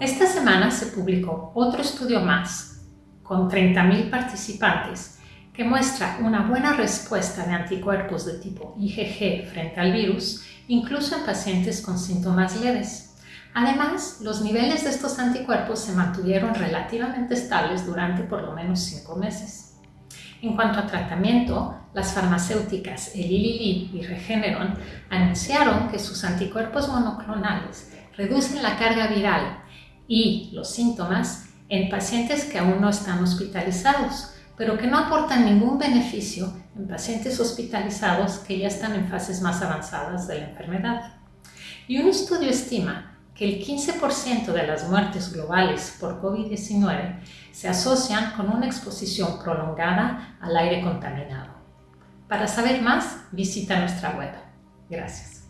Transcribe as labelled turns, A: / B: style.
A: Esta semana se publicó otro estudio más, con 30.000 participantes, que muestra una buena respuesta de anticuerpos de tipo IgG frente al virus, incluso en pacientes con síntomas leves. Además, los niveles de estos anticuerpos se mantuvieron relativamente estables durante por lo menos 5 meses. En cuanto a tratamiento, las farmacéuticas Eli y Regeneron anunciaron que sus anticuerpos monoclonales reducen la carga viral y los síntomas en pacientes que aún no están hospitalizados, pero que no aportan ningún beneficio en pacientes hospitalizados que ya están en fases más avanzadas de la enfermedad. Y un estudio estima que el 15% de las muertes globales por COVID-19 se asocian con una exposición prolongada al aire contaminado. Para saber más, visita nuestra web. Gracias.